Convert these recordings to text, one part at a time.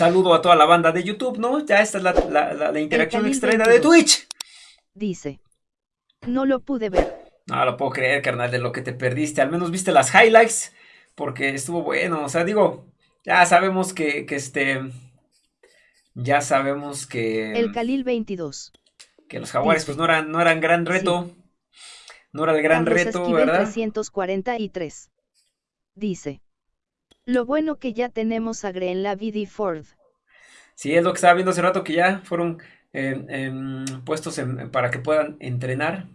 saludo a toda la banda de YouTube, ¿no? Ya esta es la, la, la, interacción extraída de Twitch. Dice. No lo pude ver. No lo puedo creer, carnal, de lo que te perdiste. Al menos viste las highlights, porque estuvo bueno. O sea, digo, ya sabemos que, que este... Ya sabemos que... El Khalil 22. Que los jaguares pues no eran, no eran gran reto. No era el gran reto, ¿verdad? 343. Dice. Lo bueno que ya tenemos a Greenlavid y Ford. Sí, es lo que estaba viendo hace rato, que ya fueron eh, em, puestos para que puedan entrenar.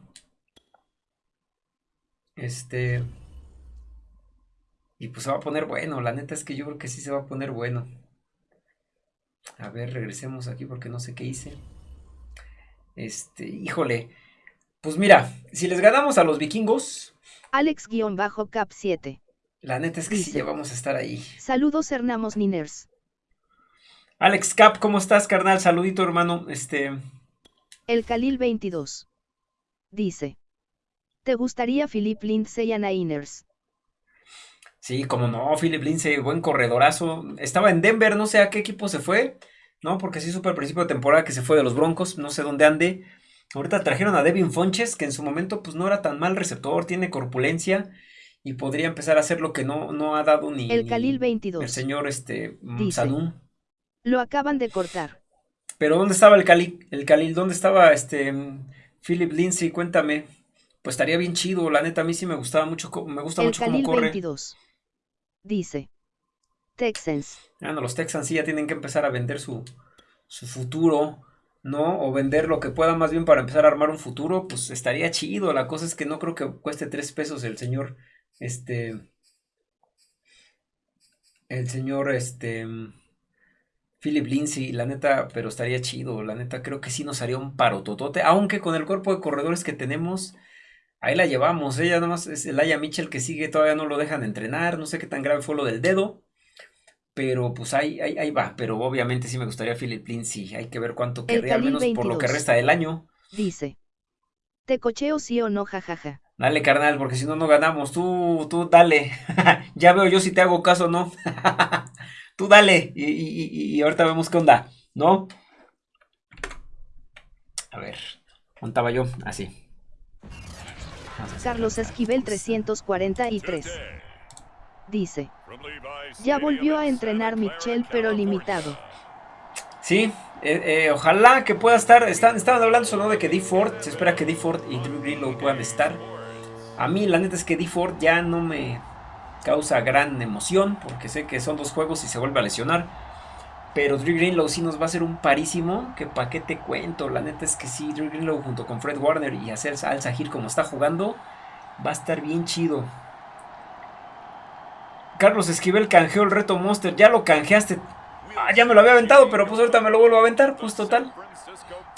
Este... Y pues se va a poner bueno, la neta es que yo creo que sí se va a poner bueno. A ver, regresemos aquí porque no sé qué hice. Este, híjole. Pues mira, si les ganamos a los vikingos. Alex-Cap 7. La neta es que sí, ya vamos a estar ahí. Saludos, Hernamos Niners. Alex Cap, ¿cómo estás, carnal? Saludito, hermano. Este. El Khalil 22. Dice. ¿Te gustaría Philip Lindsay a Niners? Sí, como no, Philip Lindsay, buen corredorazo. Estaba en Denver, no sé a qué equipo se fue, ¿no? Porque sí supo al principio de temporada que se fue de los Broncos, no sé dónde ande. Ahorita trajeron a Devin Fonches, que en su momento pues no era tan mal receptor, tiene corpulencia y podría empezar a hacer lo que no, no ha dado ni el Khalil 22. El señor este Lo acaban de cortar. Pero ¿dónde estaba el Khalil? El Khalil, ¿dónde estaba este Philip Lindsay? Cuéntame. Pues estaría bien chido, la neta a mí sí me gustaba mucho, me gusta mucho cómo corre. 22. Dice. Texans. Ah, no, los Texans sí ya tienen que empezar a vender su, su futuro. ¿no? O vender lo que pueda más bien para empezar a armar un futuro, pues estaría chido. La cosa es que no creo que cueste tres pesos el señor este, el señor, este, Philip Lindsay, la neta, pero estaría chido, la neta, creo que sí nos haría un parototote, aunque con el cuerpo de corredores que tenemos, ahí la llevamos, ella nada más es el Aya Mitchell que sigue, todavía no lo dejan entrenar, no sé qué tan grave fue lo del dedo, pero pues ahí, ahí, ahí va, pero obviamente sí me gustaría Philip Lindsay, hay que ver cuánto querría, al menos por lo que resta del año. Dice, ¿te cocheo sí o no, jajaja? Dale, carnal, porque si no, no ganamos. Tú, tú, dale. ya veo yo si te hago caso o no. tú dale. Y, ahorita vemos qué onda, ¿no? A ver, montaba yo así. Carlos Esquivel 343. Dice. Ya volvió a entrenar Michel, pero limitado. Sí, eh, eh, ojalá que pueda estar. Están, estaban hablando solo de que D. Ford. Se espera que D. Ford y Drew Greenlow puedan estar. A mí la neta es que D. Ford ya no me causa gran emoción porque sé que son dos juegos y se vuelve a lesionar. Pero Drew Greenlow sí nos va a hacer un parísimo. Que pa' qué te cuento. La neta es que sí, Drew Greenlow junto con Fred Warner y hacer Al Sahir como está jugando. Va a estar bien chido. Carlos Esquivel canjeó el reto Monster. Ya lo canjeaste. Ah, ya me lo había aventado, pero pues ahorita me lo vuelvo a aventar. Pues total.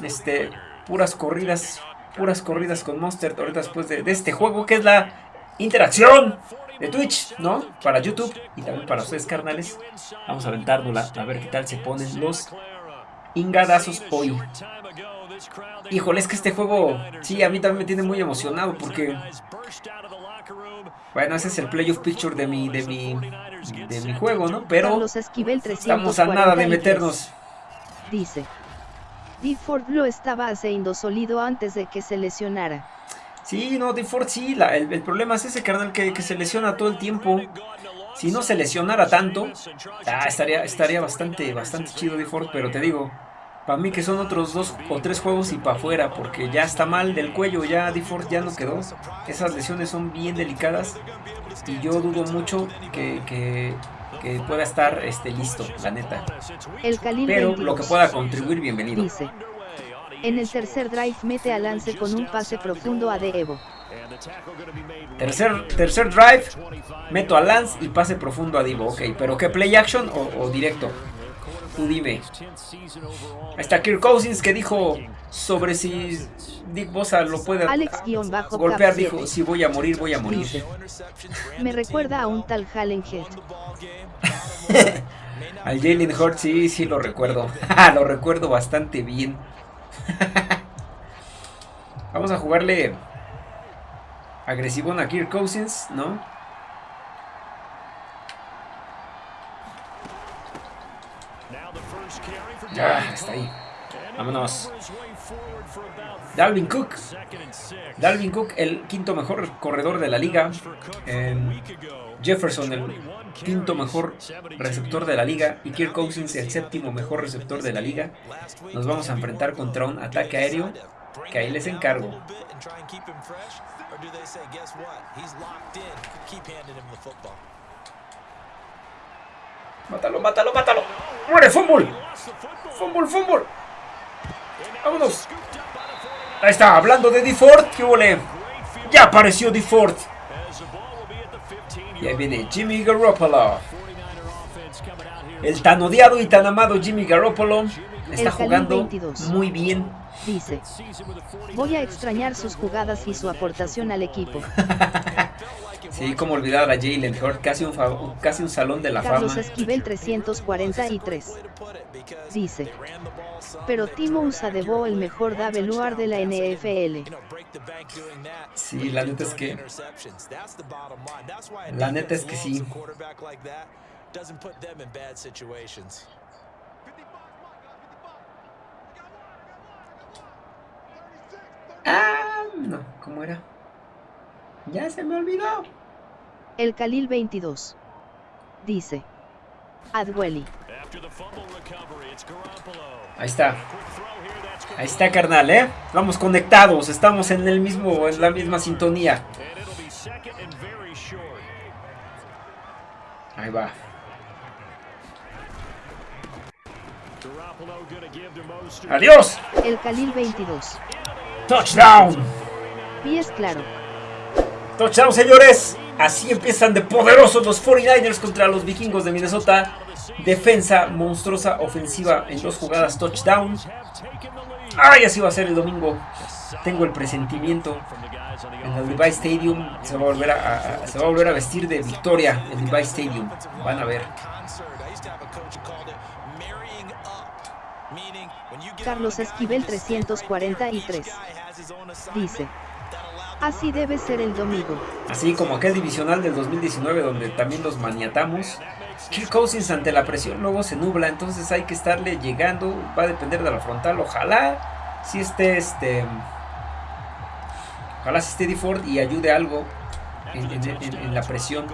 Este, puras corridas puras corridas con Monster ahorita después de, este juego que es la interacción de Twitch, ¿no? Para YouTube y también para ustedes, carnales. Vamos a aventárnosla a ver qué tal se ponen los ingadazos hoy. Híjole, es que este juego, sí, a mí también me tiene muy emocionado porque... Bueno, ese es el playoff picture de mi, de mi, de mi juego, ¿no? Pero estamos a nada de meternos. Dice. Ford lo estaba haciendo sólido antes de que se lesionara. Sí, no, Ford sí, el, problema es ese carnal que, se lesiona todo el tiempo. Si no se lesionara tanto, estaría, bastante, bastante chido Ford, pero te digo, para mí que son otros dos o tres juegos y para afuera, porque ya está mal del cuello, ya Ford ya no quedó. Esas lesiones son bien delicadas y yo dudo mucho que que pueda estar este, listo, la neta. El Pero lo que pueda contribuir, bienvenido. Dice, en el tercer drive mete a Lance con un pase profundo a De Evo. Tercer, tercer drive, meto a Lance y pase profundo a Divo. Ok, pero ¿qué play action o directo? Tú dime. Está Kirk Cousins que dijo sobre si Dick Bosa lo puede golpear. Dijo, si voy a morir, voy a morir. Me recuerda a un tal Hallen Head. Al Jalen Hurt, sí, sí lo recuerdo. lo recuerdo bastante bien. Vamos a jugarle agresivo a Kirk Cousins, ¿no? Ya, está ahí. Vámonos. Dalvin Cook. Dalvin Cook, el quinto mejor corredor de la liga. Jefferson, el quinto mejor receptor de la liga. Y Kirk Cousins, el séptimo mejor receptor de la liga. Nos vamos a enfrentar contra un ataque aéreo que ahí les encargo. Mátalo, mátalo, mátalo. ¡Muere, fútbol! ¡Fútbol, fútbol! ¡Vámonos! Ahí está, hablando de DeFord, ¿qué huele? Ya apareció DeFord. Y ahí viene Jimmy Garoppolo. El tan odiado y tan amado Jimmy Garoppolo está jugando muy bien. Dice, voy a extrañar sus jugadas y su aportación al equipo. Sí, como olvidar a Jalen Hurt, casi un, casi un salón de la Carlos fama. Esquivel 343. Dice, pero Timo Usadebo el mejor Daveluar de la NFL. Sí, la neta es que... La neta es que sí. Ah, no, ¿cómo era? Ya se me olvidó. El Khalil 22. Dice. Adwelly. Ahí está. Ahí está, carnal, ¿eh? Vamos conectados, estamos en el mismo, en la misma sintonía. Ahí va. ¡Adiós! El Khalil 22. ¡Touchdown! Pies claro. Touchdown, señores. Así empiezan de poderosos los 49ers contra los vikingos de Minnesota. Defensa monstruosa, ofensiva en dos jugadas, touchdown. ¡Ay, así va a ser el domingo! Tengo el presentimiento. En el Levi Stadium se va a volver a, vestir de victoria en Levi Stadium. Van a ver. Carlos Esquivel 343. Dice. Así debe ser el domingo. Así como aquel divisional del 2019 donde también los maniatamos. Kirk Cousins ante la presión luego se nubla, entonces hay que estarle llegando, va a depender de la frontal, ojalá si esté este ojalá si esté DeFord y ayude algo en, en la presión.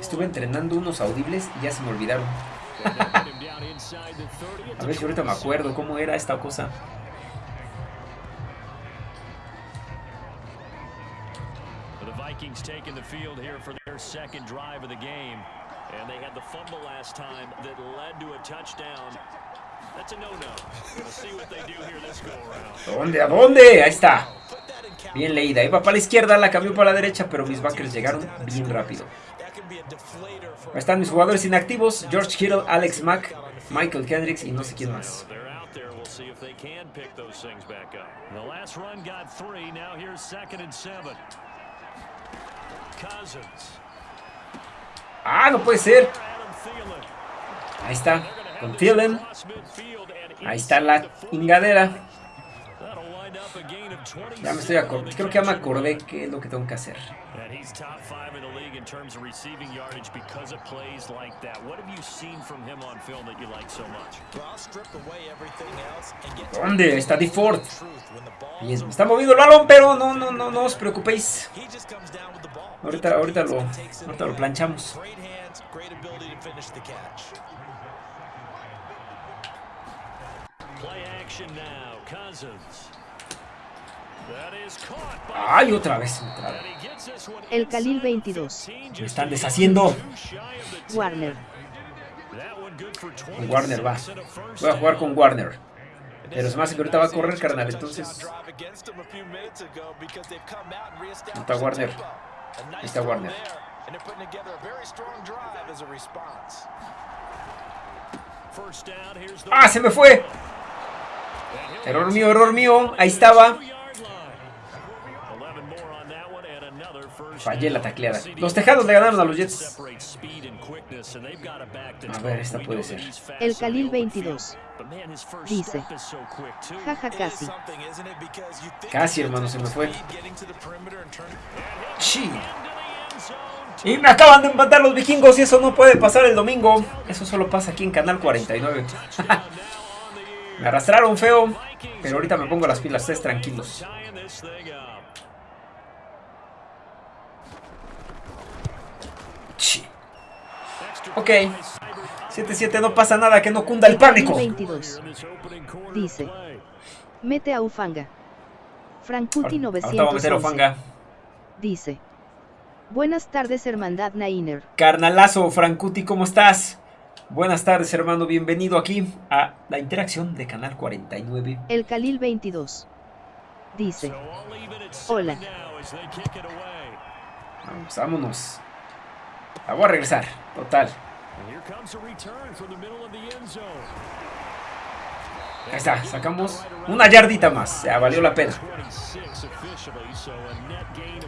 Estuve entrenando unos audibles y ya se me olvidaron. A ver si ahorita me acuerdo cómo era esta cosa. Vikings taking the field here for their second drive of the game. And they had the fumble last time that led to a touchdown. That's a no-no. We'll see what they do here this go around. ¿Dónde? ¿A dónde? Ahí está. Bien leída. Iba para la izquierda, la cambió para la derecha, pero mis backers llegaron bien rápido. Ahí están mis jugadores inactivos. George Kittle, Alex Mack, Michael Kendricks y no sé quién más. Ah, no puede ser. Ahí está, con Thielen. Ahí está la ingadera. Ya me estoy acordando. Creo que ya me acordé qué es lo que tengo que hacer. ¿Dónde está DeFord? Bien, me está moviendo el balón, pero no, no, no, no os preocupéis. Ahorita, ahorita lo, ahorita lo planchamos. Play action now, Cousins. ¡Ay, otra vez! Vez. El Khalil 22. Me están deshaciendo. Warner. Con Warner va. Voy a jugar con Warner. Pero es más que ahorita va a correr, carnal. Entonces. ¿Dónde está Warner? Ahí está Warner. ¡Ah, se me fue! Error mío, error mío. Ahí estaba. Fallé la tacleada. Los tejados le ganaron a los Jets. A ver, esta puede ser. El Khalil 22. Dice. Jaja, casi. Casi, hermano, se me fue. Sí. Y me acaban de empatar los vikingos y eso no puede pasar el domingo. Eso solo pasa aquí en Canal 49. me arrastraron feo, pero ahorita me pongo las pilas, estés tranquilos. Ok. 7-7, no pasa nada, que no cunda el pánico. 22. Dice. Mete a Ufanga. Frankuti 911. Dice. Buenas tardes, hermandad Nainer. Carnalazo, Frankuti, ¿cómo estás? Buenas tardes, hermano. Bienvenido aquí a la interacción de Canal 49. El Khalil 22. Dice. Hola. Vamos, vámonos. La voy a regresar, total. Ahí está, sacamos una yardita más, ya valió la pena.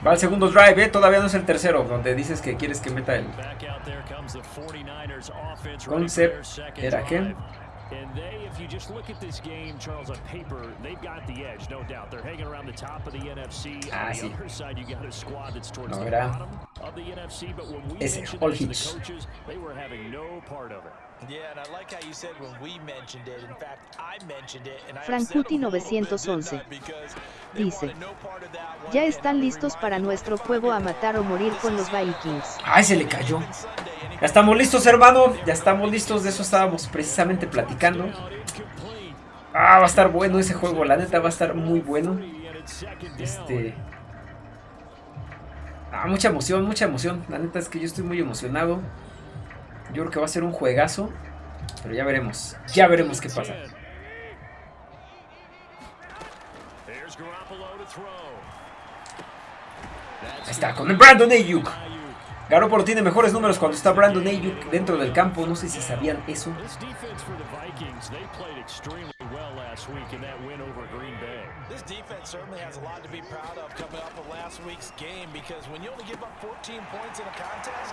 Va el segundo drive, ¿eh? todavía no es el tercero, donde dices que quieres que meta el concept. ¿Era qué? And they, if you just look at this game, Charles, on paper, they've got the edge, no doubt. They're hanging around the top of the NFC. Ah, on the other side, you got a squad that's towards no, the bottom of the NFC. But when we mentioned the coaches, they were having no part of it. Yeah, and I like how you said when we mentioned it. In fact, I mentioned it. And Frankuti 911 dice: Ya están listos para nuestro juego a matar o morir con los Vikings. Ay, se le cayó. Ya estamos listos, hermano. Ya estamos listos. De eso estábamos precisamente platicando. Ah, va a estar bueno ese juego. La neta va a estar muy bueno. Este... Ah, mucha emoción, mucha emoción. La neta es que yo estoy muy emocionado. Yo creo que va a ser un juegazo. Pero ya veremos. Ya veremos qué pasa. Ahí está, con el Brandon Ayuk. Garoppolo tiene mejores números cuando está Brandon Ayuk dentro del campo. No sé si sabían eso.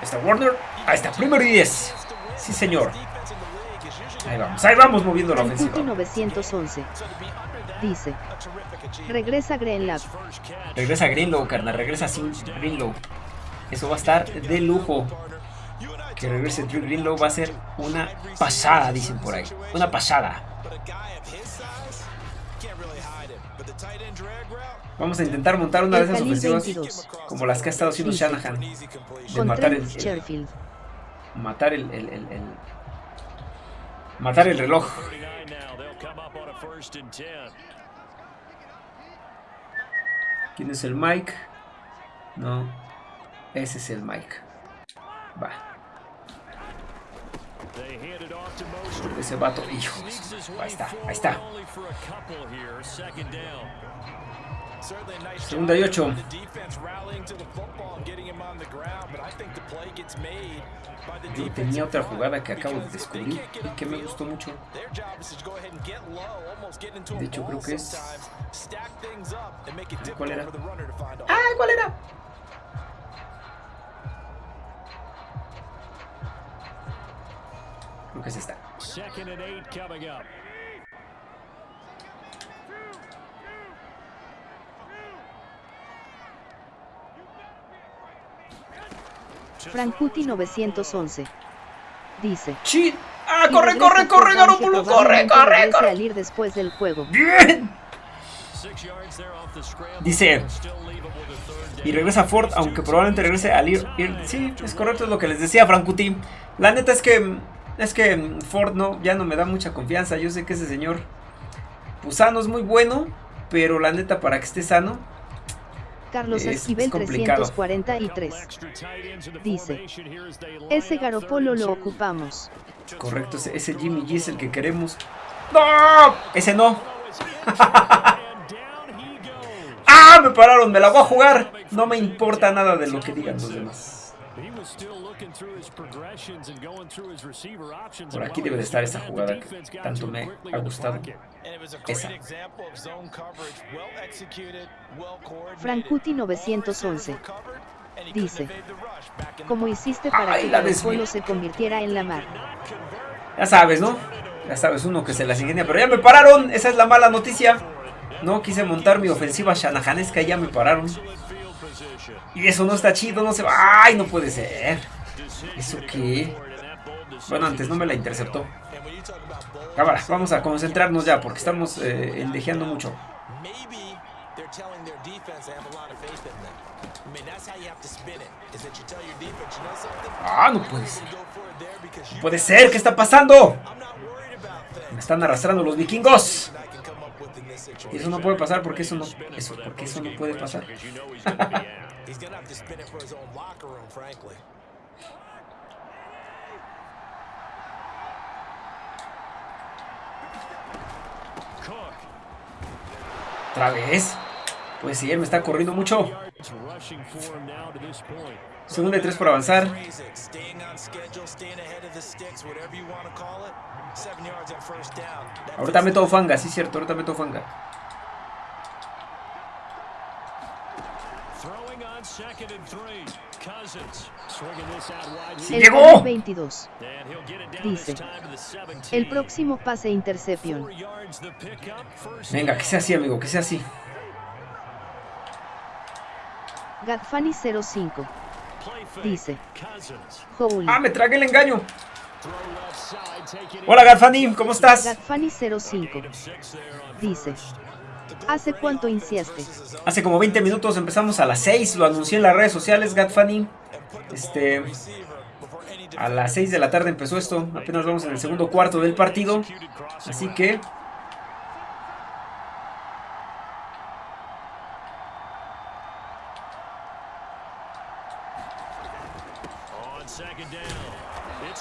Está Warner. Ahí está, primero y 10. Sí, señor. Ahí vamos, ahí vamos moviendo la ofensiva. 911 dice: Regresa Greenlow. Regresa Greenlow, carnal. Regresa sin Greenlow. Eso va a estar de lujo. Que regrese Drew Greenlow va a ser una pasada, dicen por ahí. Una pasada. Vamos a intentar montar una de esas ofensivas como las que ha estado haciendo Shanahan. De matar el, el, matar el, el, el, matar el reloj. ¿Quién es el Mike? No. Ese es el Mike. Va. Ese vato, hijo. Ahí está, ahí está. Segunda y ocho. Yo tenía otra jugada que acabo de descubrir y que me gustó mucho. De hecho, creo que es... ¿Cuál era? ¡Ah! ¿Cuál era? Creo que es esta. Frankuti 911 dice. ¡Chin! ¡Ah, corre, corre, corre, Garoppolo! ¡Corre, corre, corre! salir después del juego. ¡Bien! Dice. Y regresa Ford, aunque probablemente regrese al ir, Sí, es correcto, es lo que les decía Frankuti. La neta es que es que Ford no, ya no me da mucha confianza. Yo sé que ese señor Pusano es muy bueno, pero la neta para que esté sano Carlos Esquivel 343 dice, ese Garopolo lo ocupamos. Correcto, ese, Jimmy G es el que queremos. ¡No! Ese no. ¡Ah! Me pararon, me la voy a jugar. No me importa nada de lo que digan los demás. Por aquí debe de estar esa jugada que tanto me ha gustado. Esa. Frankuti 911 dice, ¿cómo hiciste para que el pueblo se convirtiera en la mar? Ya sabes, ¿no? Ya sabes, uno que se las ingenia, pero ya me pararon, esa es la mala noticia. No quise montar mi ofensiva shanahanesca y ya me pararon. Y eso no está chido, no se va. ¡Ay, no puede ser! ¿Eso qué? Bueno, antes no me la interceptó. Cámara, vamos a concentrarnos ya porque estamos eh, endejeando mucho. Ah, no puede ser. No puede ser, ¿qué está pasando? Me están arrastrando los vikingos. Y eso no puede pasar porque eso no, eso, porque eso no puede pasar. Otra vez. Pues sí, él me está corriendo mucho. Segunda y tres por avanzar. Ahorita meto fanga, sí cierto, ahorita meto fanga. Sí, llegó. 22. Dice. El próximo pase intercepción. Venga, que sea así, amigo, que sea así. Gadfani 05. Dice. Ah, me tragué el engaño. Hola Gadfani, ¿cómo estás? Gadfani 05. Dice. ¿Hace cuánto iniciaste? Hace como 20 minutos, empezamos a las 6, lo anuncié en las redes sociales, Gadfani. Este, a las 6 de la tarde empezó esto, apenas vamos en el segundo cuarto del partido, así que...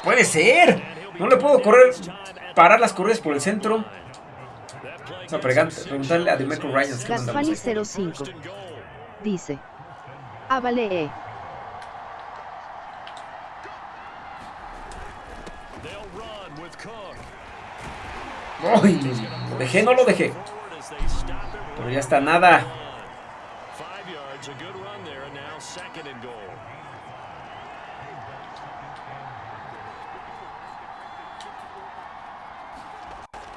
¡Puede ser! No le puedo correr, parar las corridas por el centro. Vamos a preguntarle a Demeco Ryan. 05 dice: vale, eh. ¡Ay! ¿Lo dejé? No lo dejé. Pero ya está nada.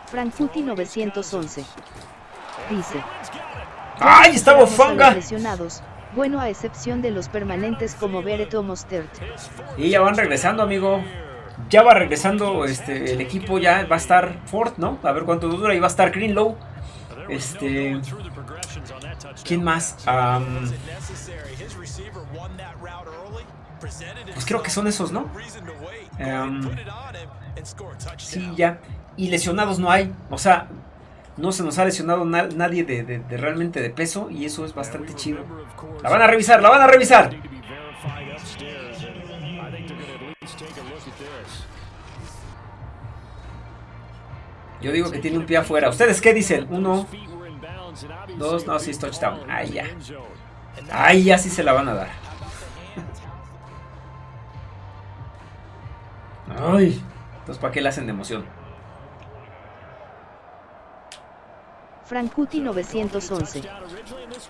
Frankuti 911 dice ¡Ay! ¡Estaba Fanga! bueno a excepción de los permanentes como Bereto Mostert. Y ya van regresando, amigo. Ya va regresando este, el equipo, ya va a estar Ford, ¿no? A ver cuánto dura. Y va a estar Greenlow. Este. ¿Quién más? pues creo que son esos, ¿no? sí, ya. Y lesionados no hay. O sea, no se nos ha lesionado nadie de, realmente de peso. Y eso es bastante chido. La van a revisar, la van a revisar. Yo digo que tiene un pie afuera. ¿Ustedes qué dicen? Uno, dos, no, sí es touchdown. Ahí ya. Ahí ya sí se la van a dar. Ay. Entonces, ¿para qué le hacen de emoción? Frankuti 911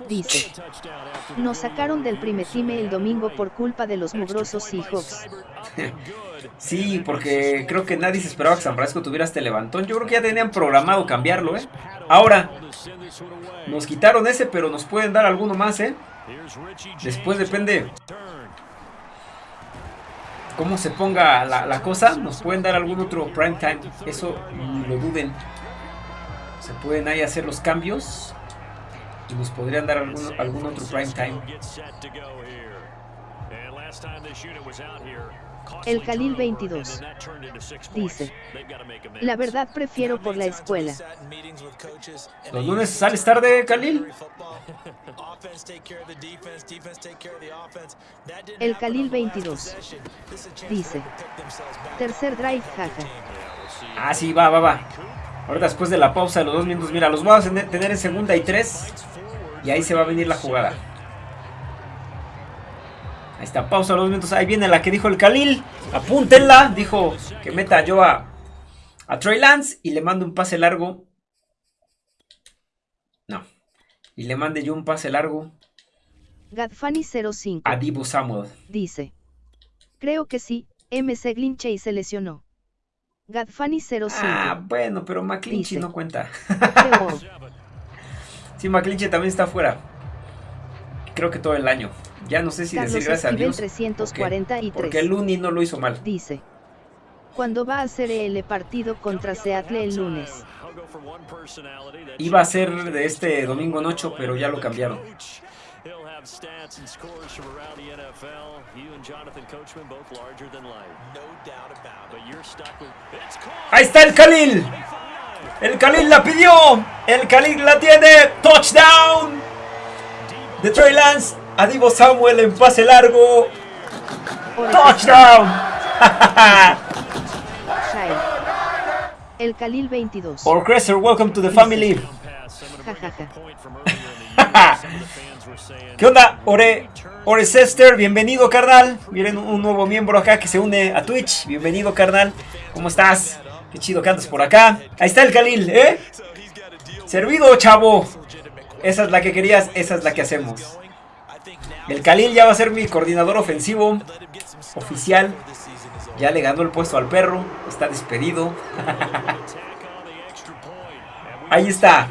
dice: Nos sacaron del primetime el domingo por culpa de los mugrosos Seahawks. sí, porque creo que nadie se esperaba que San Francisco tuviera este levantón. Yo creo que ya tenían programado cambiarlo, ¿eh? Ahora, nos quitaron ese, pero nos pueden dar alguno más, ¿eh? Después depende cómo se ponga la, la cosa, nos pueden dar algún otro prime time. Eso lo duden. Se pueden ahí hacer los cambios y nos podrían dar algún, algún otro prime time. El Khalil 22 dice, la verdad prefiero por la escuela. ¿Los lunes sales tarde, Khalil? El Khalil 22 dice, tercer drive, jaja. Ah, sí, va, va, va. Ahora después de la pausa de los dos minutos, mira, los vamos a tener en segunda y tres. Y ahí se va a venir la jugada. Ahí está, pausa de los minutos. Ahí viene la que dijo el Khalil. Apúntenla. Dijo que meta yo a, a Trey Lance y le mando un pase largo. No. Y le mande yo un pase largo. Gadfani 05. A Divo Samuel. Dice. Creo que sí. MC Glinche se lesionó. Gadfani 05. Ah, bueno, pero McClinchy no cuenta. sí, McClinchy también está afuera. creo que todo el año. Ya no sé si decir gracias a Dios. Porque, el Uni no lo hizo mal. Dice. ¿Cuándo va a ser el partido contra Seattle el lunes? Iba a ser de este domingo en 8, pero ya lo cambiaron. Ahí está el Khalil. El Khalil la pidió. El Khalil la tiene. Touchdown. De Trey Lance. A Divo Samuel en pase largo. Touchdown. El Khalil 22. Or Cresser, welcome to the family. ¿Qué onda? Ore, Ore Sester, bienvenido carnal. Miren un nuevo miembro acá que se une a Twitch. Bienvenido carnal. ¿Cómo estás? Qué chido que andas por acá. Ahí está el Khalil, ¿eh? Servido, chavo. Esa es la que querías, esa es la que hacemos. El Khalil ya va a ser mi coordinador ofensivo oficial. Ya le ganó el puesto al perro. Está despedido. Ahí está.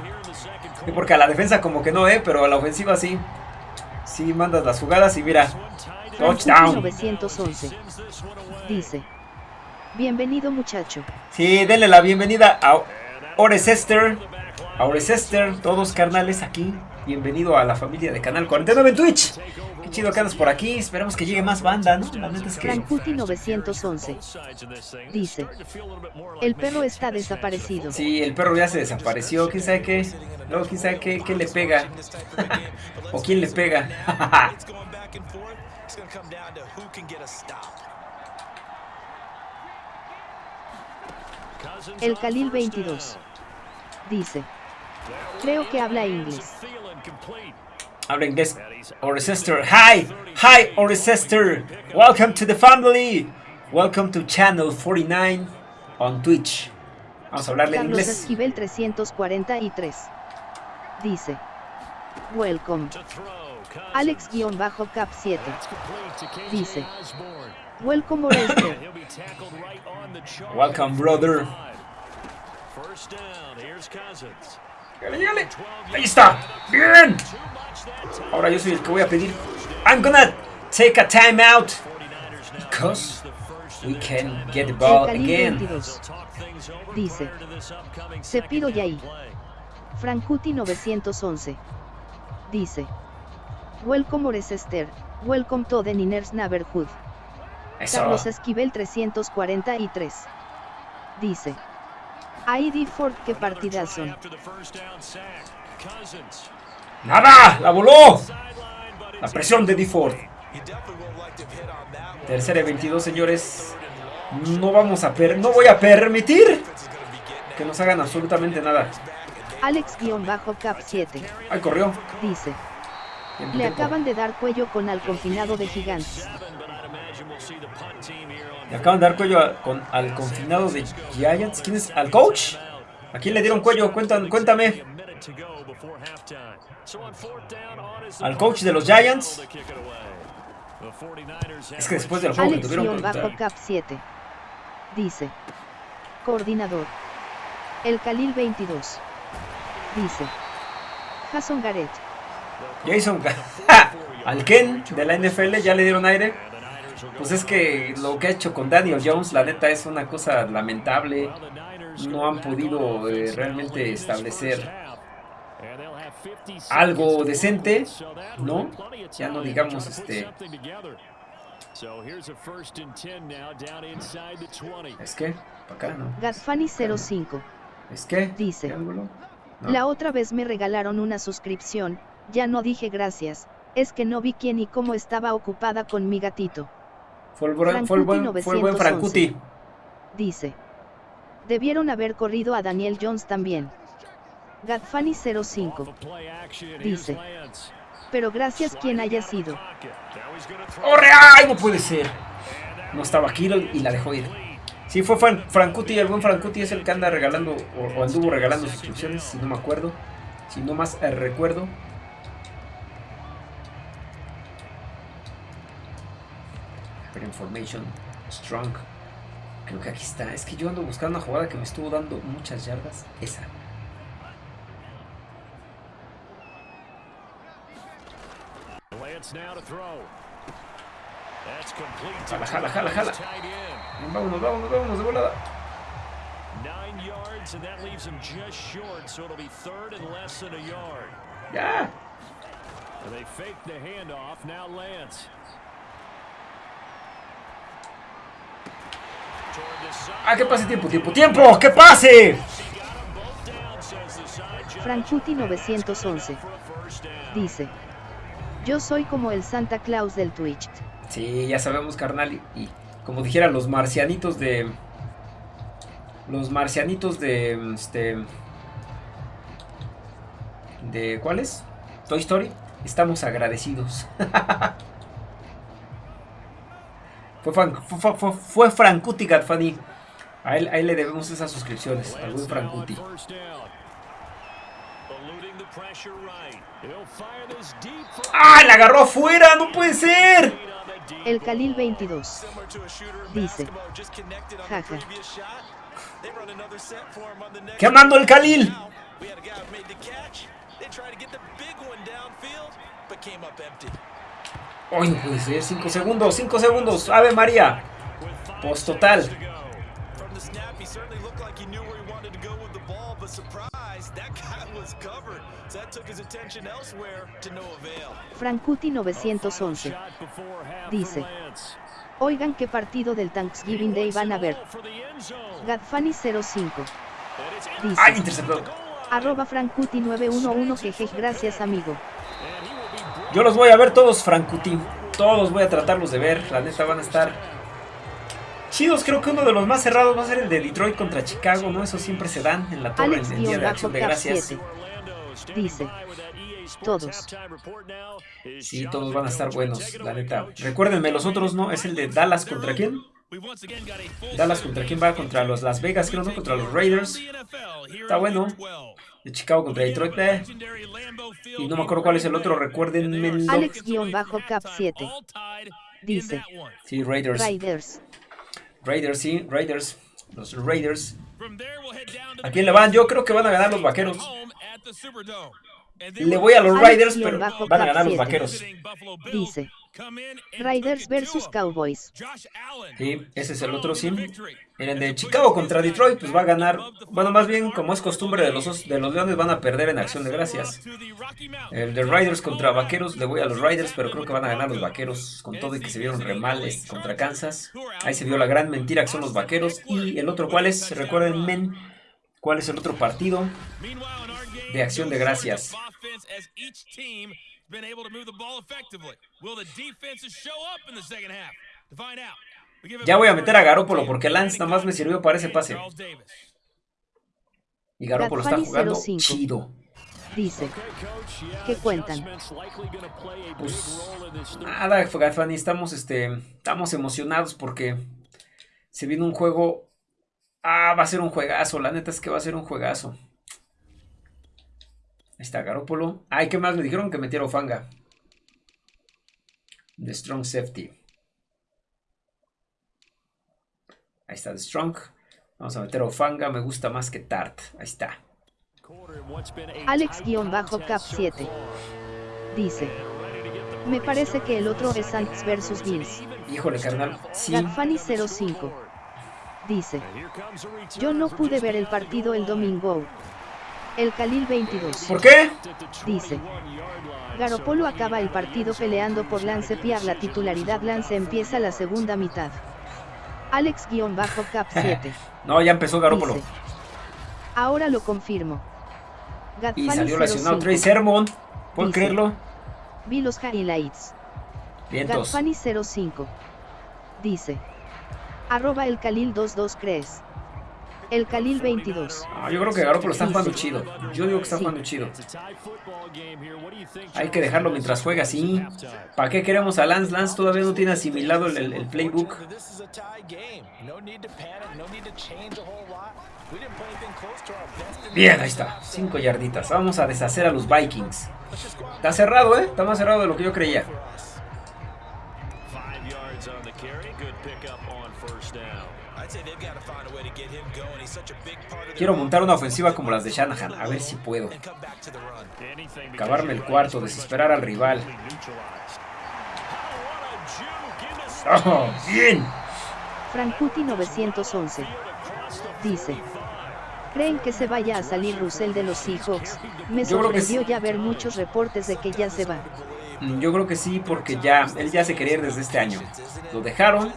Porque a la defensa como que no, ¿eh? Pero a la ofensiva sí. Sí mandas las jugadas y mira. Touchdown. 911. Dice. Bienvenido muchacho. Sí, denle la bienvenida a Oresester. A Oresester, todos carnales aquí. Bienvenido a la familia de Canal 49 en Twitch. Qué chido que andas por aquí. Esperemos que llegue más banda, ¿no? La neta es que... 911 dice: El perro está desaparecido. Sí, el perro ya se desapareció. ¿Quién sabe qué? Luego, ¿quién sabe qué, qué le pega? ¿O quién le pega? el Khalil 22 dice: Creo que habla inglés. Habla inglés. Oresester. Hi. Hi, Oresester. Welcome to the family. Welcome to Channel 49 on Twitch. Vamos a hablarle Carlos inglés. Esquivel 343. Dice. Welcome. Alex-Cap 7. Dice. Welcome Orester. Welcome brother. Ahí está. Bien. Ahora yo soy el que voy a pedir. I'm gonna take a time out. Because we can get the ball again. 22. Dice. Cepiro Yai. Frankuti 911. Dice. Welcome Oresester. Welcome to the Niners Neighborhood. Eso. Carlos Esquivel 343. Dice. ID Ford, qué partidazo. ¡Nada! ¡La voló! La presión de D-Ford. Tercera y 22, señores. No vamos a per no voy a permitir que nos hagan absolutamente nada. Alex-Cap 7. Ay, corrió. Dice. Le acaban de dar cuello con al confinado de gigantes. Le acaban de dar cuello con, al confinado de Giants. ¿Quién es? ¿Al coach? ¿A quién le dieron cuello? Cuéntame. cuéntame. Al coach de los Giants. Es que después del juego Alex tuvieron bajo cap 7. Dice. Coordinador. El Khalil 22. Dice. Jason Garrett. Jason Al Ken de la NFL ya le dieron aire. Pues es que lo que ha hecho con Daniel Jones, la neta, es una cosa lamentable. No han podido eh, realmente establecer algo decente, ¿no? Ya no digamos este... Es que, para acá, ¿no? Gatfani 05. Es que, dice. La otra vez me regalaron una suscripción, ya no dije gracias, es que no vi quién y cómo estaba ocupada con mi gatito. Fue el, buen, fue el buen, fue el buen Frankuti. Dice. Debieron haber corrido a Daniel Jones también. Gatfani 05. Dice. Pero gracias quien haya sido. ¡Corre! ¡Ay, no puede ser! No estaba aquí y la dejó ir. Sí, fue Frankuti, el buen Frankuti es el que anda regalando, o, anduvo regalando suscripciones, si no me acuerdo. Si no más eh, recuerdo. Information Strong. Creo que aquí está. Es que yo ando buscando una jugada que me estuvo dando muchas yardas. Esa. Jala, jala, jala, jala. Vámonos, vámonos, vámonos de volada. Ya. Ah, que pase tiempo, tiempo, tiempo, que pase. Frankuti 911 dice: Yo soy como el Santa Claus del Twitch. Sí, ya sabemos, carnal. Y, como dijera, los marcianitos de. Los marcianitos de. Este. ¿De cuáles? Toy Story. Estamos agradecidos. fue, fue, fue, Gatfani. A él, a él le debemos esas suscripciones. Al buen Frankuti. ¡Ah! ¡La agarró afuera! ¡No puede ser! El Khalil 22 dice: Jaja. ¿Qué el Khalil? No puede ser. 5 segundos, 5 segundos. Ave María. Post total. Frankuti 911 dice: Oigan qué partido del Thanksgiving Day van a ver. Gadfani 05 dice. Arroba Frankuti 911 jeje, gracias amigo. Yo los voy a ver todos, Frankuti. Todos voy a tratarlos de ver. La neta van a estar chidos. Creo que uno de los más cerrados va a ser el de Detroit contra Chicago, ¿no? Eso siempre se dan en la torre en el día de acción de gracias. Dice. Todos. Sí, todos van a estar buenos, la neta. Recuérdenme, los otros no. Es el de Dallas contra quién? Dallas contra quién va? Contra los Las Vegas, creo, ¿no? Contra los Raiders. Está bueno. De Chicago contra Detroit. Eh. Y no me acuerdo cuál es el otro. Recuérdenme. Alex-Cap 7. Dice. Sí, Raiders. Raiders. Raiders, sí, Raiders. Los Raiders. ¿A quién le van? Yo creo que van a ganar los vaqueros. Le voy a los Raiders, pero van a ganar los vaqueros. Dice. Raiders versus Cowboys. Sí, ese es el otro sim. En el de Chicago contra Detroit, pues va a ganar. Bueno, más bien, como es costumbre de los, de los Leones, van a perder en acción de gracias. El de Raiders contra Vaqueros, le voy a los Raiders, pero creo que van a ganar los Vaqueros. Con todo y que se vieron remales contra Kansas. Ahí se vio la gran mentira que son los Vaqueros. Y el otro, ¿cuál es? Recuerden, men, ¿cuál es el otro partido? De acción de gracias. Ya voy a meter a Garópolo porque Lance nada más me sirvió para ese pase. Y Garópolo está jugando chido. Dice, ¿qué cuentan? Pues nada, Gafani, estamos, este, estamos emocionados porque se viene un juego. Ah, va a ser un juegazo, la neta es que va a ser un juegazo. Ahí está Garópolo. Ay, ¿qué más? Me dijeron que metiera Ofanga. The Strong Safety. Ahí está The Strong. Vamos a meter Ofanga. Me gusta más que Tart. Ahí está. Alex-Cap 7. Dice. Me parece que el otro es Saints versus Bills. Híjole, carnal. Sí. 05. Dice. Yo no pude ver el partido el domingo. El Khalil 22. ¿Por qué? Dice. Garopolo acaba el partido peleando por Lance Piar la titularidad Lance empieza la segunda mitad. Alex-Cap 7. no, ya empezó Garopolo. Ahora lo confirmo. y salió lesionado Trey Sermon. ¿Puedo creerlo? Vi los highlights. Vientos. 05. Dice. Arroba el Khalil 22 crees. El Khalil 22. Ah, yo creo que Garoppolo está jugando chido. Yo digo que está jugando chido. Hay que dejarlo mientras juega así. ¿Para qué queremos a Lance? Lance todavía no tiene asimilado el, el playbook. Bien, ahí está. Cinco yarditas. Vamos a deshacer a los Vikings. Está cerrado, ¿eh? Está más cerrado de lo que yo creía. Quiero montar una ofensiva como las de Shanahan, a ver si puedo. Acabarme el cuarto, desesperar al rival. Oh, bien. Frankuti 911 dice. ¿Creen que se vaya a salir Russell de los Seahawks? Me sorprendió ya ver muchos reportes de que ya se va. Mm, yo creo que sí, porque ya él ya se quería ir desde este año. Lo dejaron,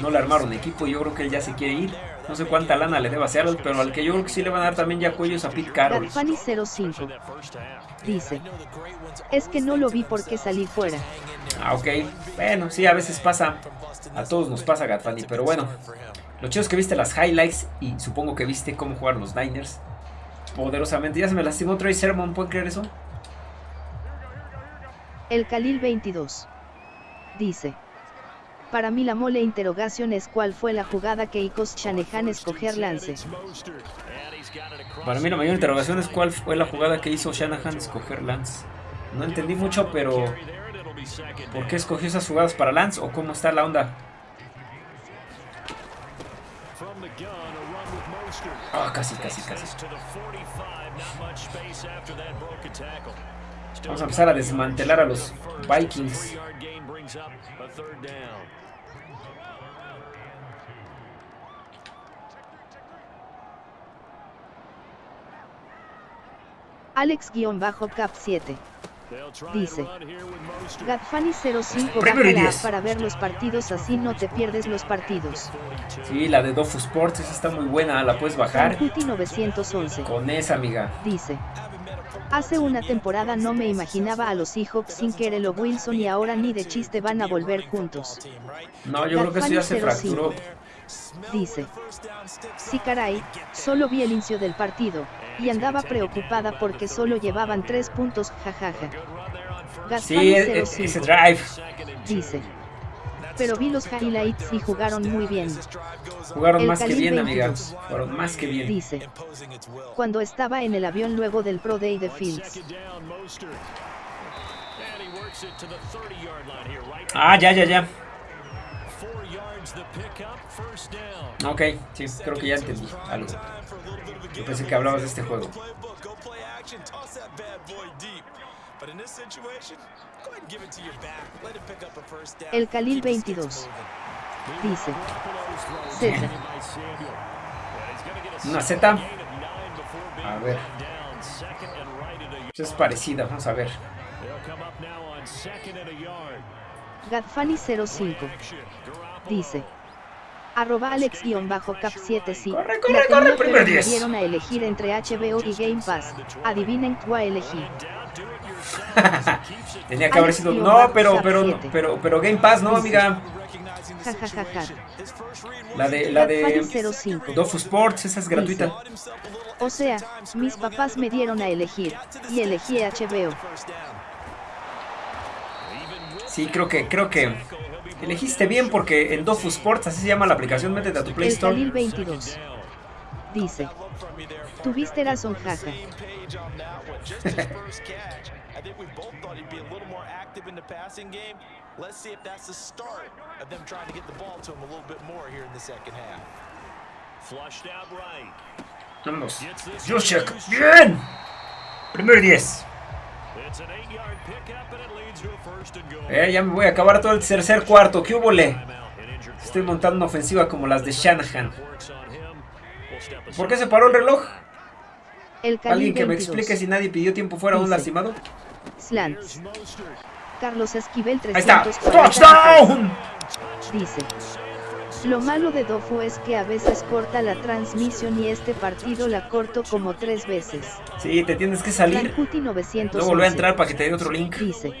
no le armaron equipo y yo creo que él ya se quiere ir. No sé cuánta lana le deba a Seattle, pero al que yo creo que sí le van a dar también ya cuellos a Pete Carroll. Fanny 05 dice, es que no lo vi porque salí fuera. Ah, ok. Bueno, sí, a veces pasa. A todos nos pasa, Gatfani, pero bueno. Lo chido es que viste las highlights y supongo que viste cómo jugar los Niners. Poderosamente. Ya se me lastimó Trey Sermon, ¿pueden creer eso? El Khalil 22 dice. Para mí la mole interrogación es cuál fue la jugada que Icos Shanahan escoger lance. Para mí la mayor interrogación es cuál fue la jugada que hizo Shanahan escoger Lance. No entendí mucho, pero ¿por qué escogió esas jugadas para Lance o cómo está la onda? Ah, casi, casi, casi. Vamos a empezar a desmantelar a los Vikings. Alex-Cap 7 dice Gadfani 05 baja para ver los partidos así no te pierdes los partidos. Sí, la de Dofu Sports esa está muy buena, la puedes bajar. 911 Con esa amiga. Dice Hace una temporada no me imaginaba a los Seahawks sin Kerelo Wilson y ahora ni de chiste van a volver juntos. No, yo creo que eso ya se fracturó. Dice. Sí caray, solo vi el inicio del partido, y andaba preocupada porque solo llevaban tres puntos, jajaja. Sí, e-, ese drive. Dice. Pero vi los highlights y jugaron muy bien. Jugaron más que bien, amigas. Jugaron más que bien. Dice. Cuando estaba en el avión luego del Pro Day de Fields. Ah, ya, ya, ya. Ok, sí, creo que ya entendí algo. Yo pensé que hablabas de este juego. El Khalil 22 dice Z. Una Z. A ver. Es parecida, vamos a ver. Gadfani 05 dice arroba alex-cap7 sí. Corre, corre, corre, primer 10. dieron a elegir entre HBO y Game Pass. Adivinen cuál elegí. Tenía que haber sido. No, pero, pero, pero, pero Game Pass, no, amiga. La de, la de Dofu Sports, esa es gratuita. O sea, mis papás me dieron a elegir, y elegí HBO. Sí, creo que, creo que Elegiste bien porque en Dofu Sports, así se llama la aplicación, métete a tu Play Store. El 22 dice, tuviste razón, jaja. Vamos. Juszczyk, bien. Primer 10. Eh, ya me voy a acabar todo el tercer cuarto. ¿Qué hubo le? Estoy montando una ofensiva como las de Shanahan. ¿Por qué se paró el reloj? ¿Alguien que me explique si nadie pidió tiempo fuera un lastimado? Slants. Carlos Esquivel 300 Ahí está. ¡Touchdown! Dice. Lo malo de Dofu es que a veces corta la transmisión y este partido la corto como tres veces. Sí, te tienes que salir. Luego volver a entrar para que te dé otro link. Dice.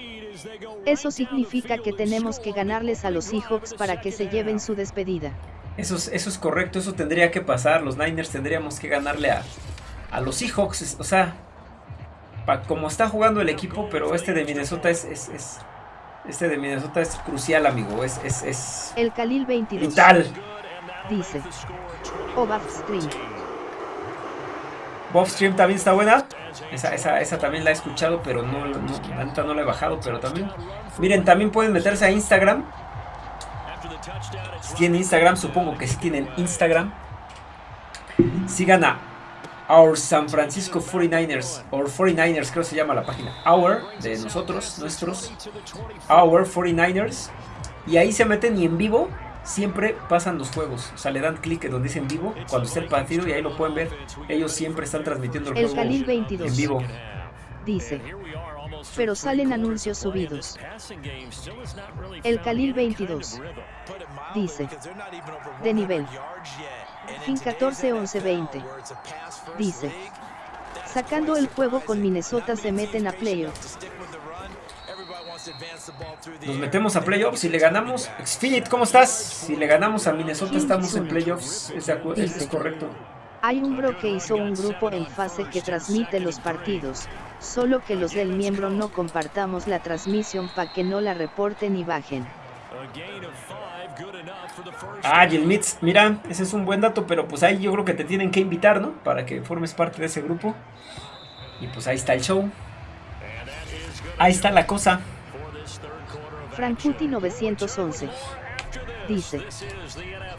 Eso significa que tenemos que ganarles a los Seahawks para que se lleven su despedida. Eso es, eso es correcto, eso tendría que pasar. Los Niners tendríamos que ganarle a, a los Seahawks. O sea, como está jugando el equipo, pero este de Minnesota es, es, es este de Minnesota es crucial, amigo. Es, es, es el Khalil 22. Vital. Dice. O Stream. Stream también está buena. Esa, esa, esa, también la he escuchado, pero no, no, no la he bajado, pero también. Miren, también pueden meterse a Instagram. Si tienen Instagram, supongo que si tienen Instagram. Sigan a Our San Francisco 49ers, or 49ers creo se llama la página, Our, de nosotros, nuestros, Our 49ers, Y ahí se meten y en vivo siempre pasan los juegos. O sea, le dan clic donde dice en vivo cuando está el partido y ahí lo pueden ver. Ellos siempre están transmitiendo el, el juego 22. en vivo. Dice. Pero salen anuncios subidos. El Khalil 22. Dice. De nivel. Fin 14 11 20. Dice. Sacando el juego con Minnesota se meten a playoffs. Nos metemos a playoffs si le ganamos. Xfinit, ¿cómo estás? Si le ganamos a Minnesota estamos en playoffs. Es, es correcto. Hay un bro que hizo un grupo en fase que transmite los partidos, solo que los del miembro no compartamos la transmisión para que no la reporten y bajen. Ah, Mitz, mira, ese es un buen dato, pero pues ahí yo creo que te tienen que invitar, ¿no? Para que formes parte de ese grupo. Y pues ahí está el show. Ahí está la cosa. Frankuti 911 dice.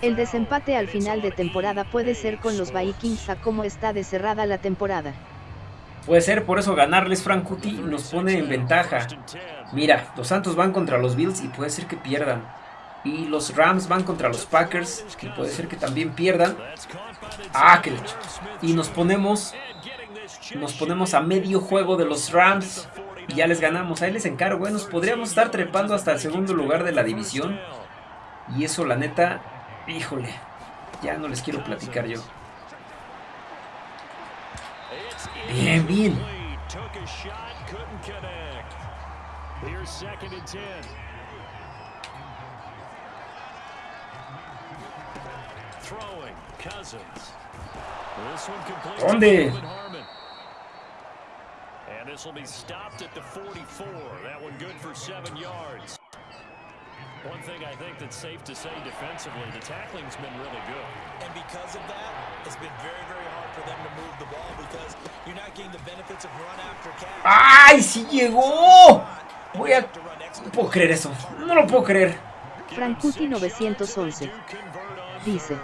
El desempate al final de temporada puede ser con los Vikings a cómo está de cerrada la temporada. Puede ser, por eso ganarles Frankuti nos pone en ventaja. Mira, los Santos van contra los Bills y puede ser que pierdan. Y los Rams van contra los Packers, que puede ser que también pierdan. Ah, que Y nos ponemos nos ponemos a medio juego de los Rams y ya les ganamos. Ahí les encargo, ¿eh? nos podríamos estar trepando hasta el segundo lugar de la división. Y eso, la neta, híjole, ya no les quiero platicar yo. Bien, bien. ¿Dónde? And this will be stopped at the 44. That one good for seven yards. One thing I think that's safe to say defensively, the tackling's been really good. And because of that, it's been very, very hard for them to move the ball because you're not getting the benefits of run after catch. ¡Ay, sí llegó! Voy a... No puedo creer eso. No lo puedo creer. Frankuti 911 dice.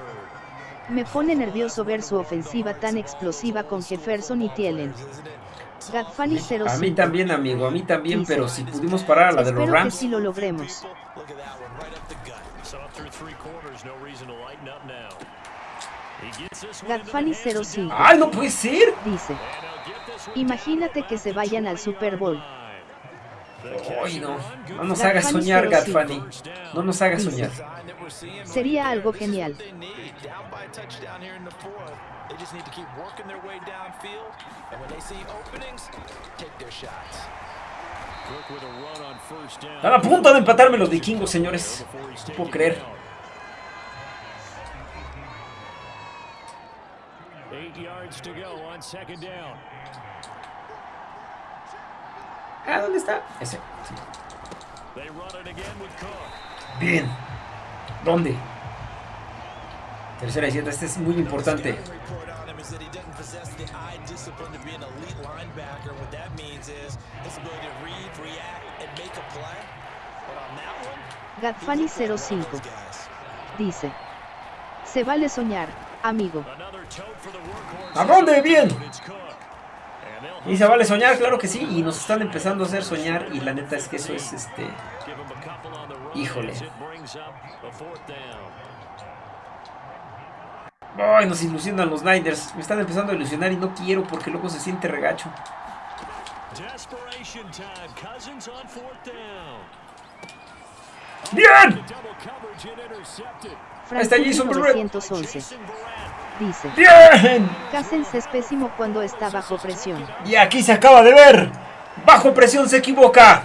Me pone nervioso ver su ofensiva tan explosiva con Jefferson y Thielen. A mí también, amigo, a mí también, pero si pudimos parar a la de los Rams. Que si lo logremos. Gadfani 05. ¡Ay, no puede ser! Dice. Imagínate que se vayan al Super Bowl. Ay, no. No nos hagas soñar, Gadfani. No nos hagas soñar. Sería algo genial. They just need to keep working their way downfield, and when they see openings, take their shots. Están a punto de empatarme los vikingos, señores. No puedo creer. Ah, ¿dónde está? Ese. Sí. Bien. ¿Dónde? Tercera y siete, este es muy importante. Gadfani 05 dice: Se vale soñar, amigo. ¿A dónde? Bien. Y se vale soñar, claro que sí. Y nos están empezando a hacer soñar. Y la neta es que eso es este. Híjole. Ay, nos ilusionan los Niners. Me están empezando a ilusionar y no quiero porque luego se siente regacho. ¡Bien! Ahí está Jason 911. Dice. ¡Bien! Cousins es pésimo cuando está bajo presión. Y aquí se acaba de ver. Bajo presión se equivoca.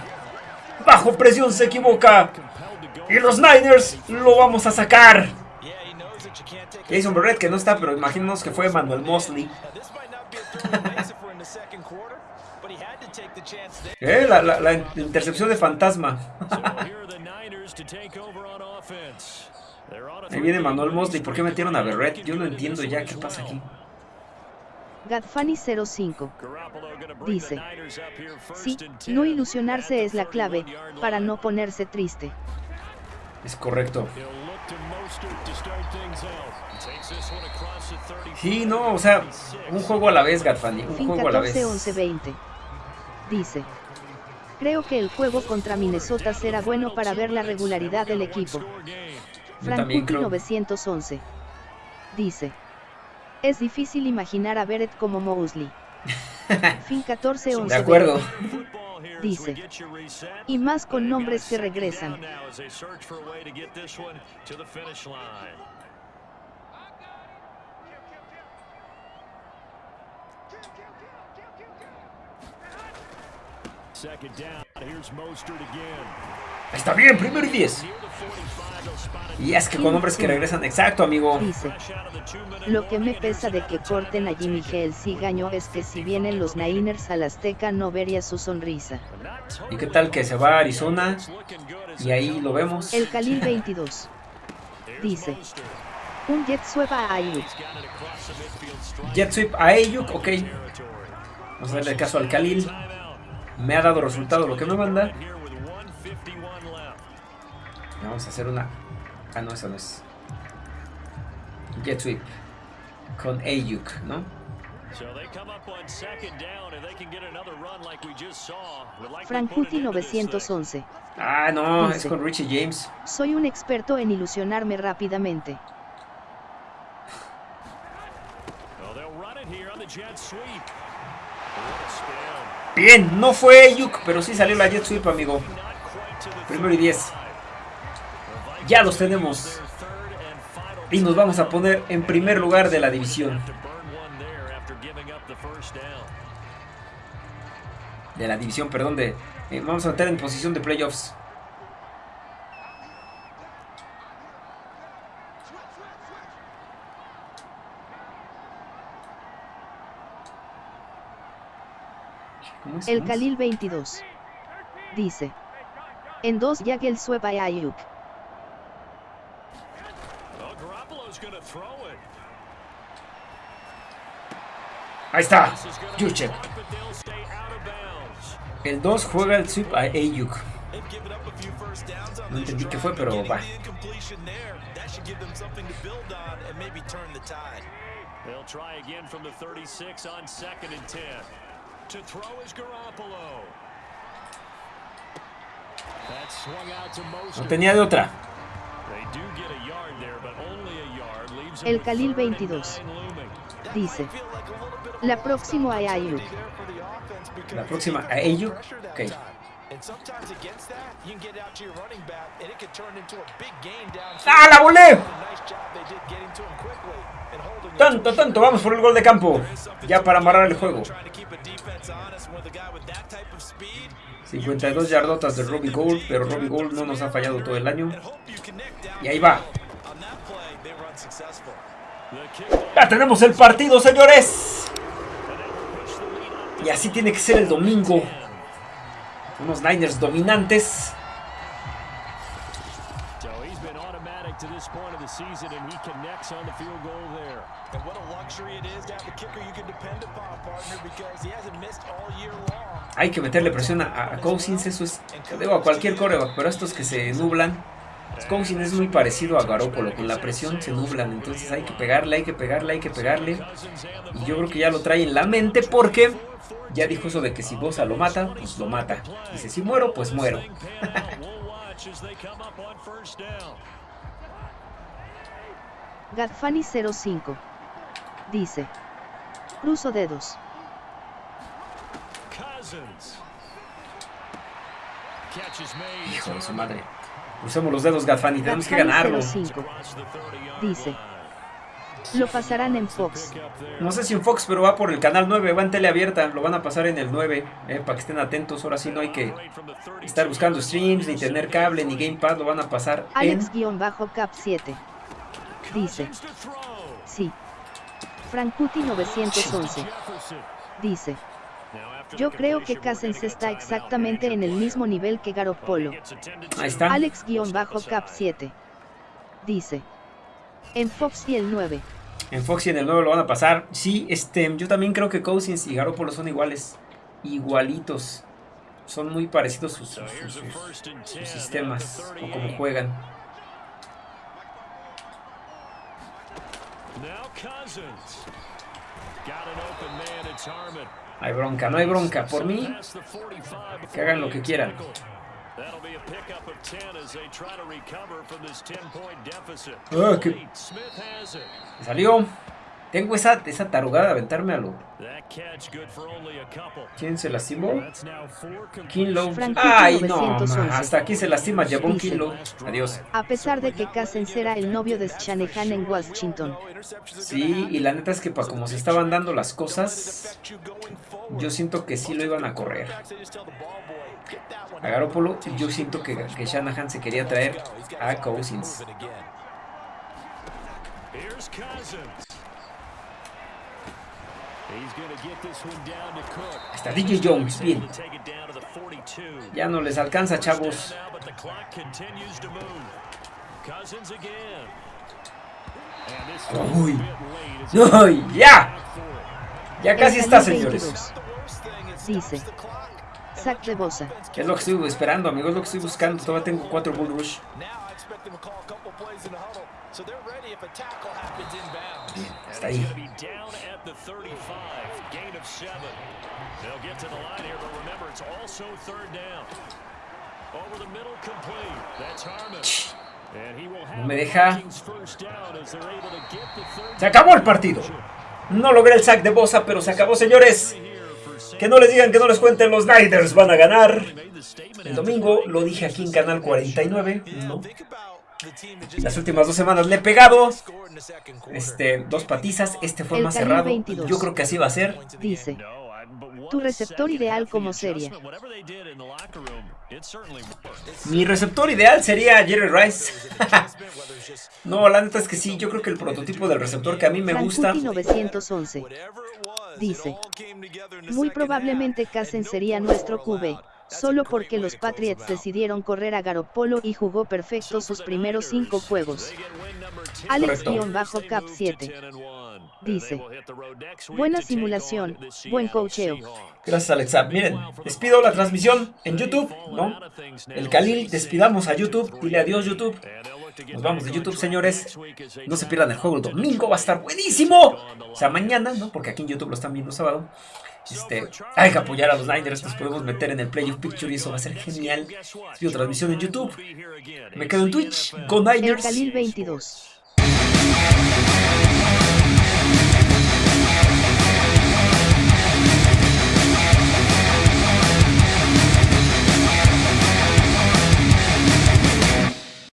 Bajo presión se equivoca. Y los Niners lo vamos a sacar. Jason Barrett que no está, pero imaginemos que fue Manuel Mosley. eh, la, la, la, intercepción de fantasma. Ahí viene Manuel Mosley. ¿Por qué metieron a Barrett? Yo no entiendo ya qué pasa aquí. Gadfani 05 dice, sí, no ilusionarse es la clave, para no ponerse triste. Es correcto. Sí, no, o sea, un juego a la vez, Gatfani, un juego a la vez. 11 20. Dice. Creo que el juego contra Minnesota será bueno para ver la regularidad del equipo. Frankuti 911 dice. Es difícil imaginar a Beret como Mosley. fin 14-11. De acuerdo. Dice. Y más con nombres que regresan. Está bien, primero y 10. Y es que con hombres que regresan, exacto, amigo. Dice, lo que me pesa de que corten a Jimmy si gaño es que si vienen los Niners al Azteca no vería su sonrisa. ¿Y qué tal que se va a Arizona? Y ahí lo vemos. El Khalil 22. Dice, un jet sweep a Ayuk. Jet sweep a Ayuk, ok. Vamos a darle caso al Khalil. Me ha dado resultado lo que me manda. Vamos a hacer una... Ah, no, eso no es. Jet sweep. Con Ayuk, ¿no? Frankuti 911. Ah, no, es con Richie James. Soy un experto en ilusionarme rápidamente. Bien, no fue Ayuk, pero sí salió la jet sweep, amigo. Primero y 10. Ya los tenemos. Y nos vamos a poner en primer lugar de la división. De la división, perdón, de... Eh, vamos a entrar en posición de playoffs. El Khalil 22. Dice. En dos Yagel Sueba Ayuk. Ahí está. Juchek. El 2 juega el sweep a Ayuk. No entendí qué fue, pero va. They'll try again from the 36 on second and 10. To throw is Garoppolo. That swung out to No tenía de otra. El Khalil 22 dice: La próxima a Ayuk. La próxima a Ayuk. Ok. ¡Ah, la volé! Tanto, tanto, vamos por el gol de campo. Ya para amarrar el juego. 52 yardotas de Robbie Gold, pero Robbie Gold no nos ha fallado todo el año. Y ahí va. Ya tenemos el partido, señores. Y así tiene que ser el domingo. Unos Niners dominantes. Hay que meterle presión a, Cousins, eso es, digo a cualquier coreback, pero estos que se nublan, Cousins es muy parecido a Garoppolo, con la presión se nublan, entonces hay que pegarle, hay que pegarle, hay que pegarle. Y yo creo que ya lo trae en la mente porque ya dijo eso de que si Bosa lo mata, pues lo mata. Dice, si muero, pues muero. Gadfani 05 dice, cruzo dedos. Hijo de su madre. Crucemos los dedos, Gadfani, tenemos que ganarlo. 05 dice, lo pasarán en Fox. No sé si en Fox, pero va por el canal 9, va en tele abierta, lo van a pasar en el 9, eh, para que estén atentos. Ahora sí no hay que estar buscando streams, ni tener cable, ni gamepad, lo van a pasar Alex-Cap 7 dice, sí. Frankuti 911 dice, yo creo que Cousins está exactamente en el mismo nivel que Garoppolo. Ahí está. Alex-Cap 7 dice, en Fox y el 9. En Fox y en el 9 lo van a pasar. Sí, este, yo también creo que Cousins y Garoppolo son iguales. Igualitos. Son muy parecidos sus, sistemas o como juegan. hay bronca, no hay bronca. Por mí, que hagan lo que quieran. Ah, Salió. Tengo esa, esa tarugada de aventarme a lo. ¿Quién se lastimó? Kinlow. Ay, no, hasta aquí se lastima Jabón Kinlow. Adiós. A pesar de que Casen será el novio de Shanahan en Washington. Sí, y la neta es que para como se estaban dando las cosas, yo siento que sí lo iban a correr. A Garoppolo, yo siento que, que Shanahan se quería traer a Cousins. Hasta DJ Jones, bien. Ya no les alcanza, chavos. Uy. Uy, ya. Ya casi está, señores. Dice. Sac de Bosa. Es lo que estoy esperando, amigos. Es lo que estoy buscando. Todavía tengo cuatro Bull Rush. Bien, hasta ahí. No me deja. Se acabó el partido. No logré el sack de Bosa, pero se acabó, señores. Que no les digan, que no les cuenten, los Niners van a ganar. El domingo lo dije aquí en Canal 49. ¿no? Las últimas dos semanas le he pegado. Este, dos patizas. Este fue más cerrado. Yo creo que así va a ser. Dice. Tu receptor ideal como serie. Mi receptor ideal sería Jerry Rice. no, la neta es que sí. Yo creo que el prototipo del receptor que a mí me gusta. 911. Dice. Muy probablemente Casen sería nuestro QB solo porque los Patriots decidieron correr a Garoppolo y jugó perfecto sus primeros cinco juegos. Alex-Cap 7 dice, buena simulación, buen cocheo. Gracias Alexa. Miren, despido la transmisión en YouTube, ¿no? El Khalil, despidamos a YouTube, dile adiós YouTube. Nos vamos de YouTube, señores. No se pierdan el juego el domingo, va a estar buenísimo. O sea, mañana, ¿no? Porque aquí en YouTube lo están viendo sábado. Este, hay que apoyar a los Niners, nos podemos meter en el Play of Picture y eso va a ser genial. Pido transmisión en YouTube. Me quedo en Twitch, con Niners. El 22.